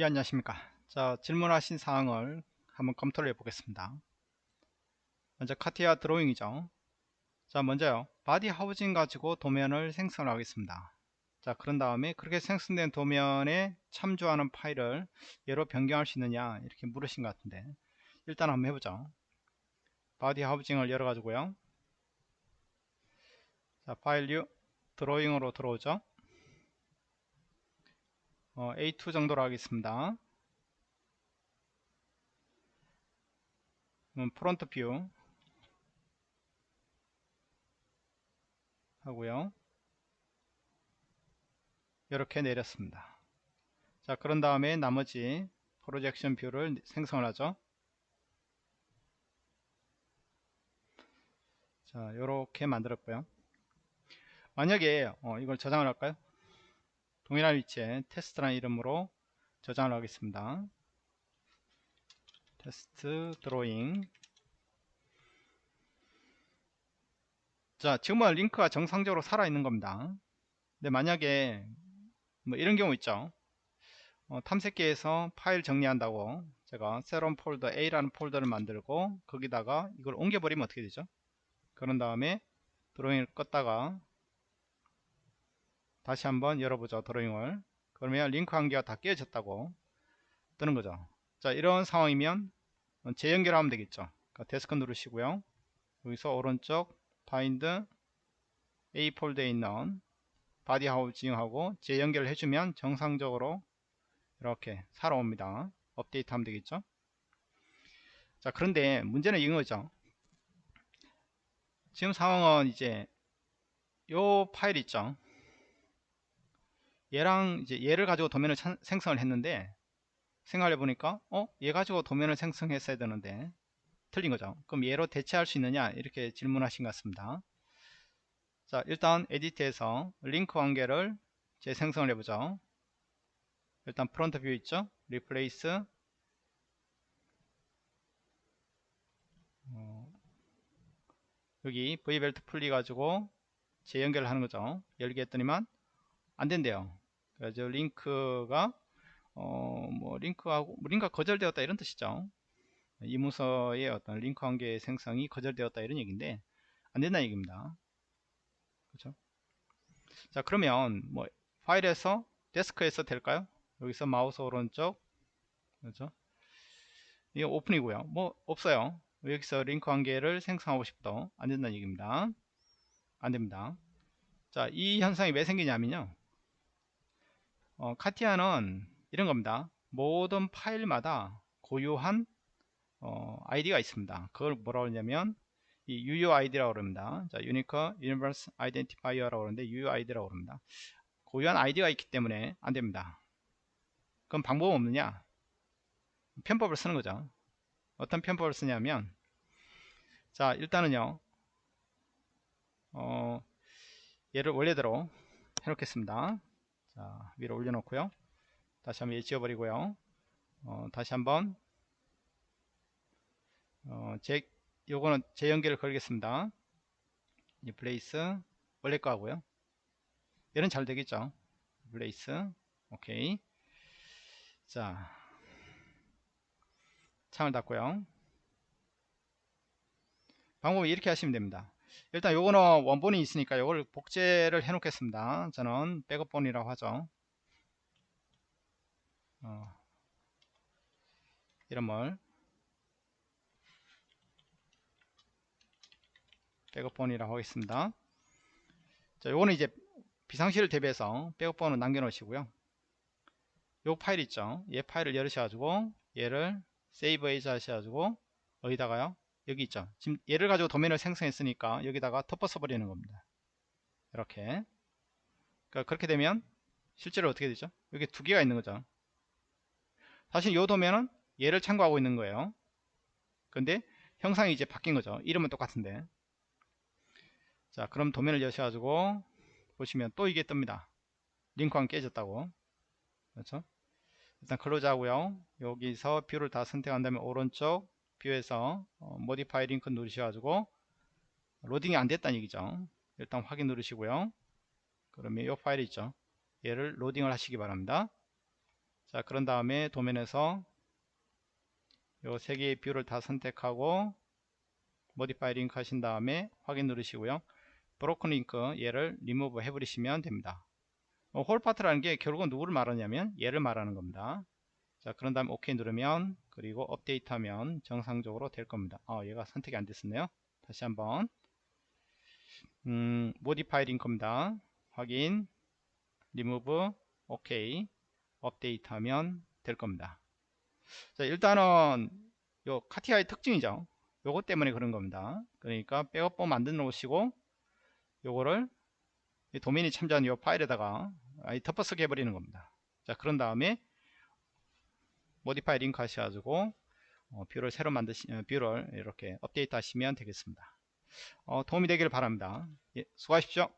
예 안녕하십니까. 자 질문하신 사항을 한번 검토를 해 보겠습니다. 먼저 CATIA drawing이죠. 자 먼저요. body housing 가지고 도면을 생성을 하겠습니다. 자 그런 다음에 그렇게 생성된 도면에 참조하는 파일을 얘로 변경할 수 있느냐 이렇게 물으신 것 같은데 일단 한번 해보죠. body housing을 열어 가지고요. 자 file new drawing으로 들어오죠 어, A2 정도로 하겠습니다. 음, front view 하고요. 이렇게 내렸습니다. 자 그런 다음에 나머지 projection view를 생성을 하죠. 자 이렇게 만들었고요. 만약에 어, 이걸 저장을 할까요? 동일한 위치에 테스트라는 이름으로 저장을 하겠습니다. 테스트 드로잉 자 지금은 링크가 정상적으로 살아있는 겁니다. 근데 만약에 뭐 이런 경우 있죠. 어, 탐색기에서 파일 정리한다고 제가 새로운 폴더 A라는 폴더를 만들고 거기다가 이걸 옮겨버리면 어떻게 되죠? 그런 다음에 drawing을 껐다가 다시 한번 열어보죠 drawing을. 그러면 링크 관계가 다 깨졌다고 뜨는 거죠. 자 이런 상황이면 재연결하면 되겠죠. 그러니까 desk 누르시고요. 여기서 오른쪽 find A 폴더에 있는 body housing하고 재연결을 해주면 정상적으로 이렇게 살아옵니다. 업데이트 하면 되겠죠. 자 그런데 문제는 이거죠. 지금 상황은 이제 요 파일 있죠 얘랑 이제 얘를 가지고 도면을 찬, 생성을 했는데 생각해 보니까 어? 얘 가지고 도면을 생성했어야 되는데 틀린 거죠. 그럼 얘로 대체할 수 있느냐 이렇게 질문하신 것 같습니다. 자 일단 에디트에서 링크 관계를 재생성을 해보죠. 일단 front view 있죠. replace 어, 여기 V벨트 풀리 가지고 재연결을 하는 거죠. 열기 했더니만 안 된대요. 그래서 링크가 어 뭐 링크하고 뭐 링크가 거절되었다 이런 뜻이죠. 이문서의 어떤 링크 관계 생성이 거절되었다 이런 얘기인데 안 된다는 얘기입니다. 그렇죠? 자 그러면 뭐 파일에서 데스크에서 될까요? 여기서 마우스 오른쪽 그렇죠? 이게 오픈이고요. 뭐 없어요. 여기서 링크 관계를 생성하고 싶도 안 된다는 얘기입니다. 안 됩니다. 자, 이 현상이 왜 생기냐면요. 어, 카티아는 이런 겁니다. 모든 파일마다 고유한 어, 아이디가 있습니다. 그걸 뭐라고 하냐면 이 UUID라고 그럽니다. 자, Unique Universe Identifier라고 그러는데 UUID라고 그럽니다. 고유한 아이디가 있기 때문에 안 됩니다. 그럼 방법은 없느냐? 편법을 쓰는 거죠. 어떤 편법을 쓰냐면 자, 일단은요. 어, 얘를 원래대로 해 놓겠습니다. 자, 위로 올려놓고요. 다시 한번 지워버리고요. 어, 다시 한번 어, 제 요거는 재연결을 걸겠습니다. replace 원래 거 하고요. 얘는 잘 되겠죠. replace 오케이. 자 창을 닫고요. 방법은 이렇게 하시면 됩니다. 일단 요거는 원본이 있으니까 요걸 복제를 해 놓겠습니다. 저는 백업본이라고 하죠. 어, 이름을 백업본이라고 하겠습니다. 자 요거는 이제 비상시를 대비해서 백업본을 남겨 놓으시고요. 요 파일 있죠? 얘 파일을 열으셔 가지고 얘를 save as 하셔 가지고 어디다가요 여기 있죠. 지금 얘를 가지고 도면을 생성했으니까 여기다가 덮어 써버리는 겁니다. 이렇게. 그러니까 그렇게 되면 실제로 어떻게 되죠? 여기 두 개가 있는 거죠. 사실 이 도면은 얘를 참고하고 있는 거예요. 근데 형상이 이제 바뀐 거죠. 이름은 똑같은데. 자 그럼 도면을 여셔 가지고 보시면 또 이게 뜹니다. 링크가 깨졌다고. 그렇죠? 일단 close 하고요. 여기서 view를 다 선택한 다음에 오른쪽 view에서 어, modify link 누르셔가지고 로딩이 안 됐다는 얘기죠. 일단 확인 누르시고요. 그러면 이 파일 있죠. 얘를 로딩을 하시기 바랍니다. 자 그런 다음에 도면에서 요 세 개의 view를 다 선택하고 modify link 하신 다음에 확인 누르시고요. broken link 얘를 리무브 해버리시면 됩니다. 어, hole part라는 게 결국은 누구를 말하냐면 얘를 말하는 겁니다 자 그런 다음에 OK 누르면 그리고 업데이트 하면 정상적으로 될 겁니다. 아 얘가 선택이 안 됐었네요. 다시 한번. 음, modify link입니다. 확인. 리무브 OK. 업데이트 하면 될 겁니다. 자 일단은 요 카티아의 특징이죠. 요것 때문에 그런 겁니다. 그러니까 백업본 만들어 놓으시고 요거를 도면이 참조한 이 파일에다가 덮어쓰기 해버리는 겁니다. 자 그런 다음에 modify link 하셔가지고 어, view를 새로 만드시 어, view를 이렇게 업데이트 하시면 되겠습니다. 어, 도움이 되기를 바랍니다. 예, 수고하십시오